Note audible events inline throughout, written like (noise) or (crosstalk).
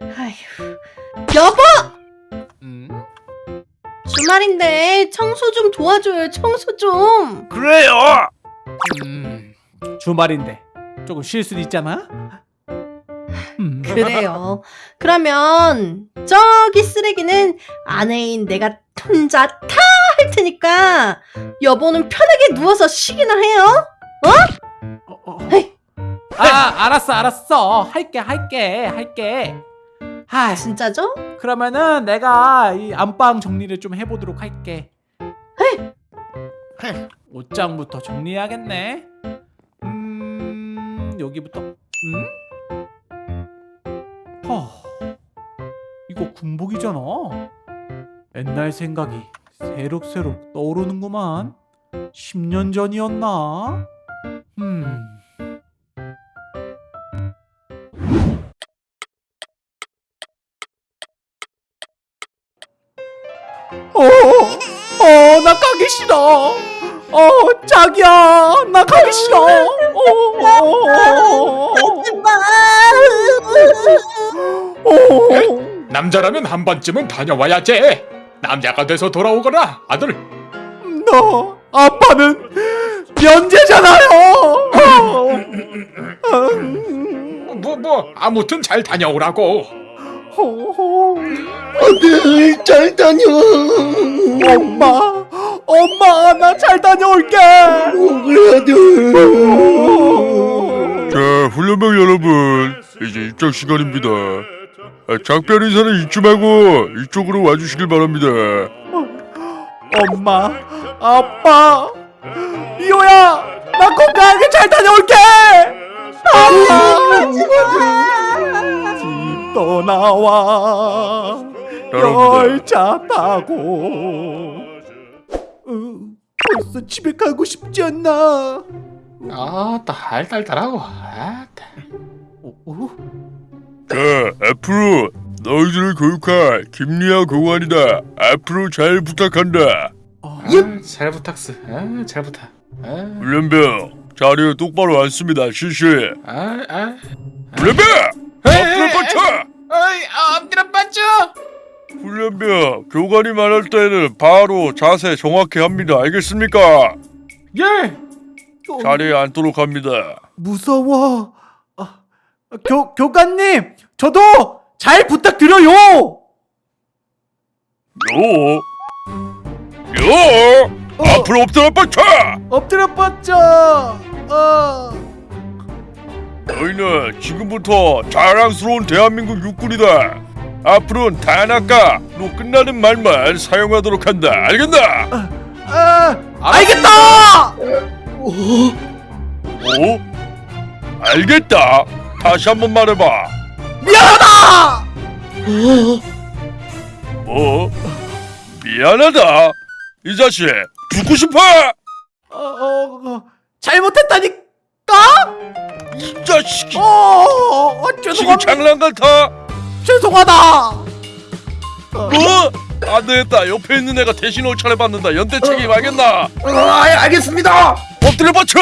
아휴. 여보! 음? 주말인데 청소 좀 도와줘요. 청소 좀. 그래요. 음, 주말인데 조금 쉴 수도 있잖아. 음. 그래요. 그러면 저기 쓰레기는 아내인 내가 혼자 다 할 테니까 여보는 편하게 누워서 쉬기나 해요. 어, 어. 헤이. 아, 알았어, 알았어. 할게, 할게, 할게. 아, 진짜죠? 그러면은 내가 이 안방 정리를 좀 해보도록 할게. 헤이. 옷장부터 정리해야겠네. 음, 여기부터. 음? 허, 이거 군복이잖아. 옛날 생각이 새록새록 떠오르는구만. 10년 전이었나? 가기 싫어. 어, 자기야, 나 가기 싫어. 어, 어, 어, 어. 남자라면 한 번쯤은 다녀와야지. 남자가 돼서 돌아오거라, 아들. 너 아빠는 면제잖아요. 뭐, 뭐, 아무튼 잘 다녀오라고. 아들 잘 다녀. 엄마, 엄마, 나 잘 다녀올게. 자, 훈련병 여러분, 이제 입장 시간입니다. 아, 작별 인사는 이쯤 하고 이쪽으로 와주시길 바랍니다. 엄마, 아빠, 이호야, 나 건강하게 잘 다녀올게. 아빠, 집 떠나와. 열차 타고. 으, 벌써 집에 가고 싶지 않나? 아따, 알딸딸하고. 아따. 어, 어? 자, 앞으로 너희들을 교육할 김리아 교관이다. 앞으로 잘 부탁한다. 어, 아, 잘 부탁스. 아, 잘 부탁. 아, 훈련병, 자리에 똑바로 앉습니다. 실시. 아, 아. 훈련병! 앞으로 뻗쳐! 어이, 아, 엎드려 빠져. 훈련병, 교관이 말할 때는 바로 자세 정확히 합니다. 알겠습니까? 예. 자리에 앉도록 합니다. 무서워. 아, 교 교관님, 저도 잘 부탁드려요. 요! 요! 앞으로 엎드려 뻗쳐! 엎드려 뻗쳐. 어. 너희는 지금부터 자랑스러운 대한민국 육군이다. 앞으로는 다나까로 끝나는 말만 사용하도록 한다. 알겠나? 아, 알겠다. 어? 알겠다. 다시 한번 말해봐. 미안하다. 뭐? 미안하다. 이 자식 죽고 싶어? 어, 어, 어, 잘못했다니까. 이 자식이 어, 어, 어, 지금 죄송합니다. 장난 같아? 죄송하다. 어, 뭐? 안 되겠다. 옆에 있는 애가 대신 옷차려 받는다. 연대 책임 알겠나? 어, 아, 알겠습니다. 엎드려 뻗쳐!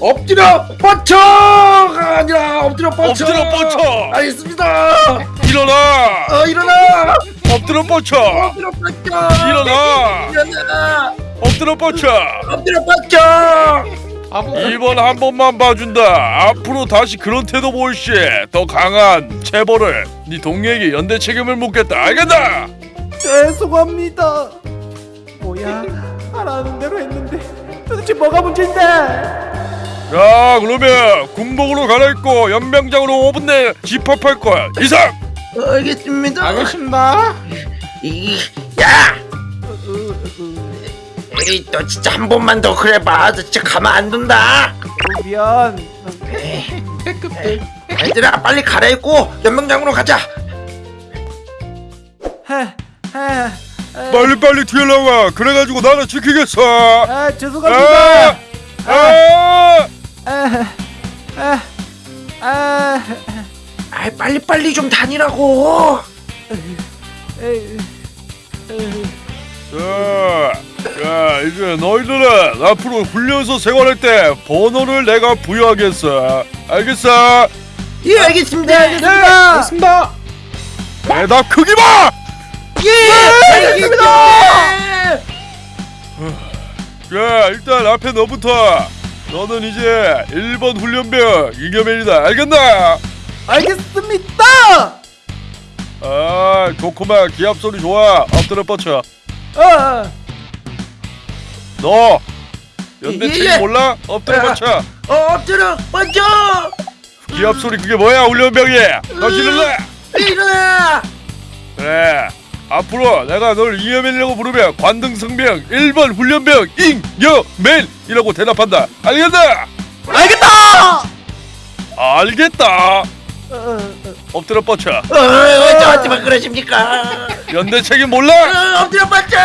엎드려 뻗쳐가 아니라 엎드려 뻗쳐. 엎드려 뻗쳐! 알겠습니다. 일어나! 어 일어나. 엎드려 뻗쳐! 엎드려 뻗쳐. 일어나! 일어나. 엎드려 뻗쳐! 엎드려 뻗쳐. 이번 한 번만 봐준다. 앞으로 다시 그런 태도 보일 시더 강한 체벌을 네 동료에게 연대 책임을 묻겠다. 알겠나? 죄송합니다. 뭐야? 하라는 대로 했는데 도대체 뭐가 문제인데? 자, 그러면 군복으로 갈아입고 연병장으로 5분 내에 집합할 거야. 이상. 알겠습니다. 알겠습니다. 이, 야. 에이, 너 진짜 한 번만 더 그래봐. 너 진짜 가만 안 둔다. 어, 미안. 얘들아, 빨리 갈아입고 연병장으로 가자. 빨리 빨리 뒤에 나와. 그래가지고 나는 지키겠어. 아, 아, 죄송합니다. 아, 아, 아, 아, 아, 빨리 빨리 좀 다니라고. 에이, 에이. 자, 자, 이제 너희들은 앞으로 훈련소 생활할 때 번호를 내가 부여하겠어. 알겠어? 예, 알겠습니다. 알겠습니다. 알겠습니다. 대답 크기 봐! 예! 알겠습니다! 자 일단 앞에 너부터 너는 이제 1번 훈련병 이겨맨이다 알겠나? 알겠습니다. 아 좋구만 기합 소리 좋아 엎드려 뻗쳐 아, 너! 연대 예, 예. 몰라? 엎드려 아. 뻗쳐 어, 엎드려 먼저 기합 소리 그게 뭐야? 훈련병이. 너 지를래? 일어나! 그래. 앞으로 내가 널 이여맨이라고 부르면 관등성명 1번 훈련병 잉여맨이라고 대답한다. 알겠나? 알겠다. 알겠다. 어, 어, 엎드려 뻗쳐. 어, 왜 저한테만 그러십니까 연대 책임 몰라? 어, 엎드려 뻗쳐!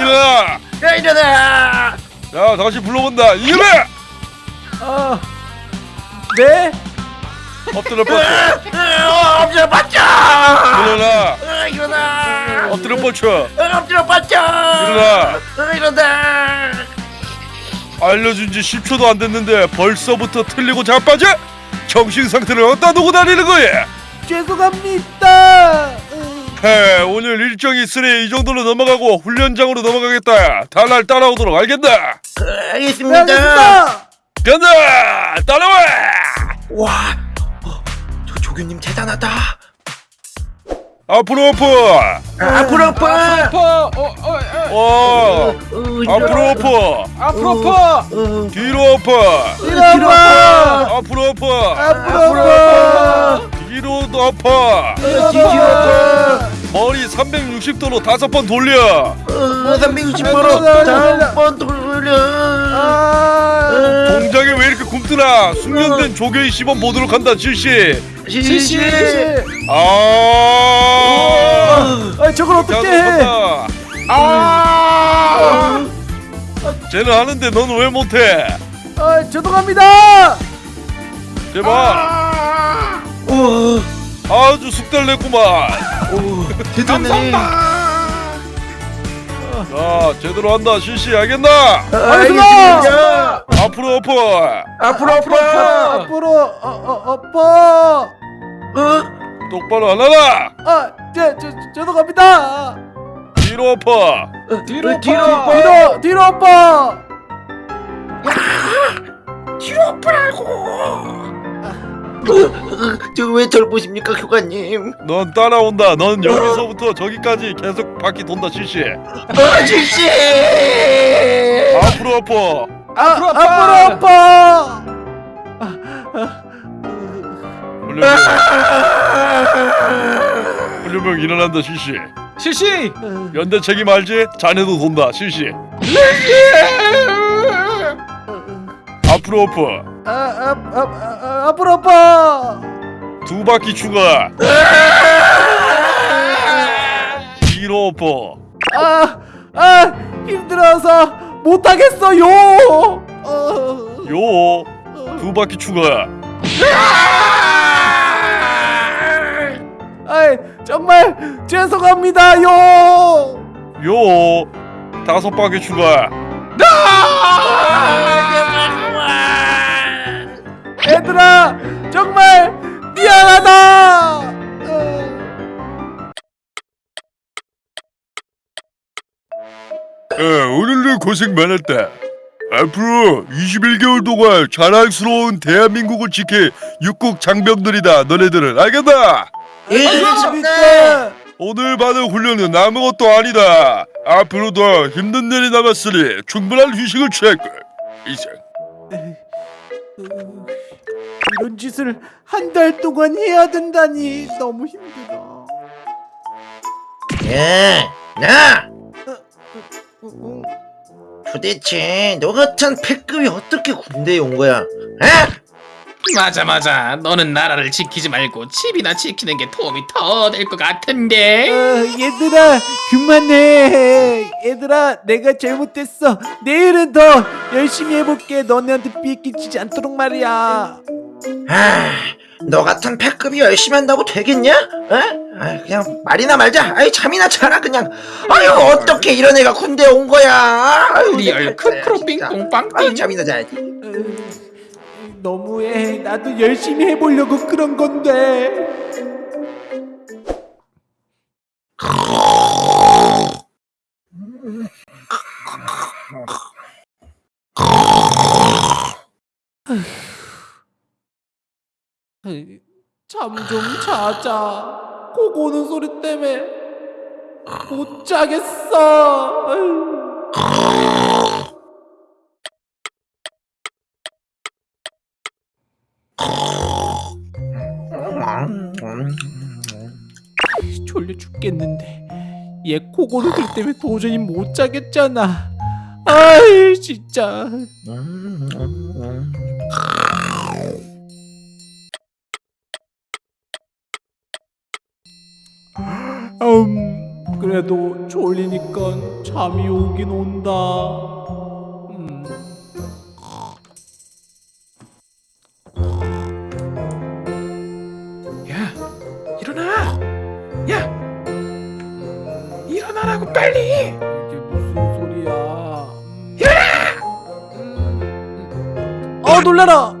일어나 야, 일어나 자 다시 불러본다. 이여맨 어, 네. 엎드려 뻗쳐 어, 엎드려 뻗쳐! 일어나 어, 일어나 엎드려 뻗쳐. 어, 엎드려 뻗쳐! 일어나 어, 일어나 알려준 지 10초도 안 됐는데 벌써부터 틀리고 자빠져? 정신 상태를 어디다 두고 다니는 거야? 죄송합니다. 어, 헤 오늘 일정이 있으니 이 정도로 넘어가고 훈련장으로 넘어가겠다. 다날 따라오도록 알겠나? 어, 알겠습니다. 알겠습니다. 간다 따라와! 와 어, 저 조교님 대단하다. 앞으로 엎어 아, 앞으로 엎어 어, 어, 어, 어 어, 앞으로 엎어 앞으로. 어, 뒤로 엎어 뒤로 엎어. 앞으로 엎어 앞으로 엎어 뒤로 엎어. 머리 360도로 다섯 번 돌려. 어, 360도로 다섯 번 돌려. 아, 어, 동작에 왜 이렇게 굼뜨나 숙련된 조교의 시범 보도록 한다 실시 실시 아. 아, 저걸 어떻게 해? 아. 쟤는 하는데 넌 왜 못해? 아, 죄송합니다. 제발 오, 아주 숙달냈구만. 오, 대단해 자 제대로 한다. 실시 알겠나? 알겠습니다. 앞으로 엎어 앞으로 엎어 앞으로 어, 어, 엎어. 어, 똑바로 안 하나? 아, 제, 제, 죄송합니다. 뒤로 엎어 뒤로 뒤로 엎어 뒤로, 뒤로 엎어. 뒤로 엎으라고 저왜 절 보십니까 교관님? 넌 따라온다. 넌 여기서부터 저기까지 계속 바퀴 돈다 실시 어, 실시 앞으로 엎어. 아, 앞으로 엎어. 훈련병. 훈련병 일어난다 실시 실시. 연대 책임 알지? 자네도 돈다 실시 앞으로 엎어. 아, 아, 아, 아, 앞으로 엎어. 두 바퀴 추가. 뒤로 엎어. 아, 아, 힘들어서 못 하겠어요. 어, 요두 바퀴 추가. 아이, 정말 죄송합니다요. 요 다섯 바퀴 추가 얘들아, 정말 미안하다. 어. 어, 오늘도 고생 많았다 앞으로 21개월 동안 자랑스러운 대한민국을 지킬 육국 장병들이다 너네들은 알겠나? 예 알겠습니다. 오늘 받은 훈련은 아무것도 아니다 앞으로도 힘든 날이 남았으니 충분한 휴식을 취할걸 이상 이런 짓을 한 달 동안 해야 된다니 너무 힘들어. 야, 나 음, 도대체 너 같은 패급이 어떻게 군대에 온 거야? 에? 맞아 맞아 너는 나라를 지키지 말고 집이나 지키는 게 도움이 더 될 것 같은데 어, 얘들아 그만해. 얘들아 내가 잘못했어. 내일은 더 열심히 해볼게. 너네한테 피해 끼치지 않도록 말이야. 아, 너 같은 폐급이 열심히 한다고 되겠냐? 에? 아, 그냥 말을 말자. 아이 잠이나 자라 그냥. 아유 어떻게 이런 애가 군대에 온 거야? 아유, real 내 팔자야, 크크로 진짜. 아유 빙뽕빵띵 잠이나 자야지. 어, 너무해. 나도 열심히 해보려고 그런 건데. 잠 좀 자자. 코 고는 소리 때문에 못 자겠어. 졸려 죽겠는데 얘코 고는 소리 때문에 도저히 못 자겠잖아. 아이 진짜. 음, 그래도 졸리니까 잠이 오긴 온다. 음. 야, 일어나! 야! 일어나라고 빨리! 이게 무슨 소리야? 음. 어 놀라라.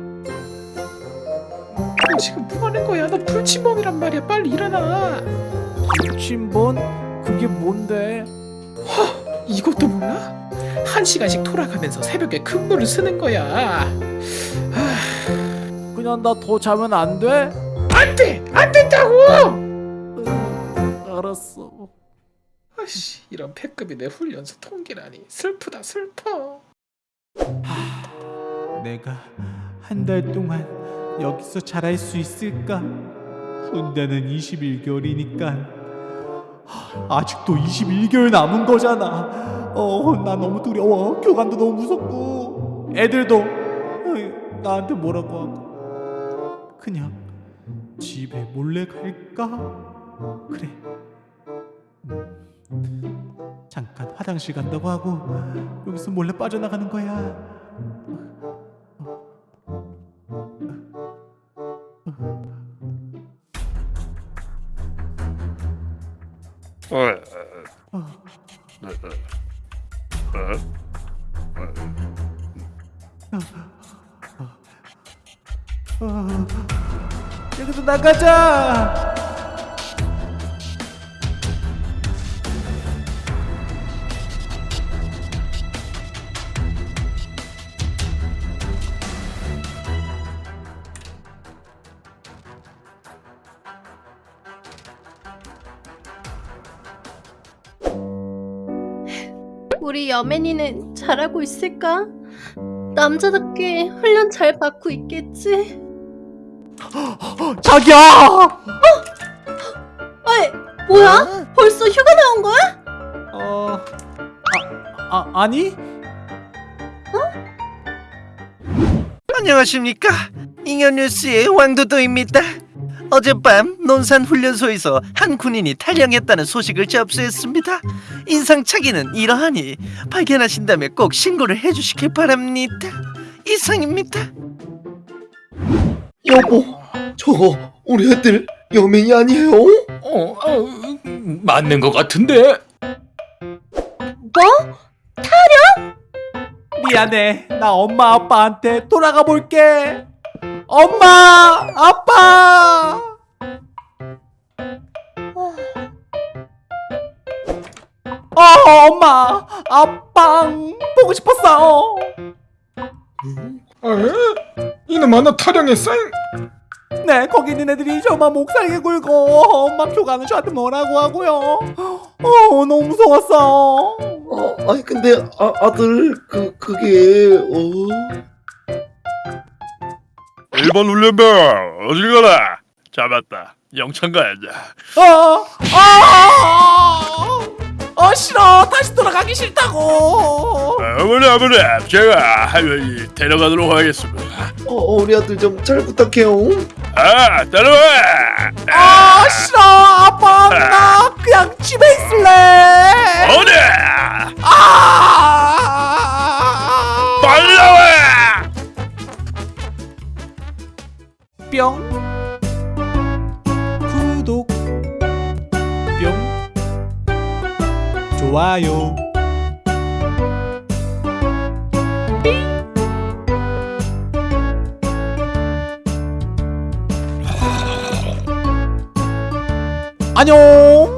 그게 뭔데? 이것도 몰라? 한 시간씩 돌아가면서 새벽에 근무를 쓰는 거야. 그냥 나 더 자면 안 돼? 안 돼! 안 된다고! 음, 알았어. 아씨, 이런 패급이 내 훈련소 통계라니. 슬프다, 슬퍼. 내가 한 달 동안 여기서 잘할 수 있을까? 군대는 21개월이니까 아직도 21개월 남은 거잖아. 어, 나 너무 두려워. 교관도 너무 무섭고 애들도 나한테 뭐라고 하고 그냥 집에 몰래 갈까? 그래. 음, 잠깐 화장실 간다고 하고 여기서 몰래 빠져나가는 거야. 여기서 나가자. 우리 여맨이는 잘하고 있을까? 남자답게 훈련 잘 받고 있겠지? (gasps) 자기야. 어이, 뭐야? 벌써 휴가 나온 거야? 어, 아, 아 아니? 안녕하십니까 잉여뉴스의 왕도도입니다 어젯밤 논산 훈련소에서 한 군인이 탈영했다는 소식을 접수했습니다 인상착의는 이러하니 발견하신다면 꼭 신고를 해주시길 바랍니다 이상입니다 여보, 저거 우리 애들 여맹이 아니에요? 어, 어, 맞는 것 같은데. 뭐? 미안해. 나 엄마 아빠한테 돌아가 볼게. 엄마, 아빠. 어, 엄마, 아빠 보고 싶었어. 에? 이놈 하나 타령했어? 네, 거기 있는 애들이 저만 목살게 굴고 엄마 교관은 저한테 뭐라고 하고요. 어, 너무 무서웠어. 어, 아니 근데 아, 아들 그 그게 어? 1번 훈련병 어딜 가라 잡았다 영창 가야지 어, 아, 어, 싫어. 다시 돌아가기 싫다고. 어머니 아버님 제가 하여이 데려가도록 하겠습니다 어, 어, 우리 아들 좀 잘 부탁해요. 아 따라와 아, 싫어. 아빠, 나 그냥 집에 있을래. 어디 좋아요. 안녕.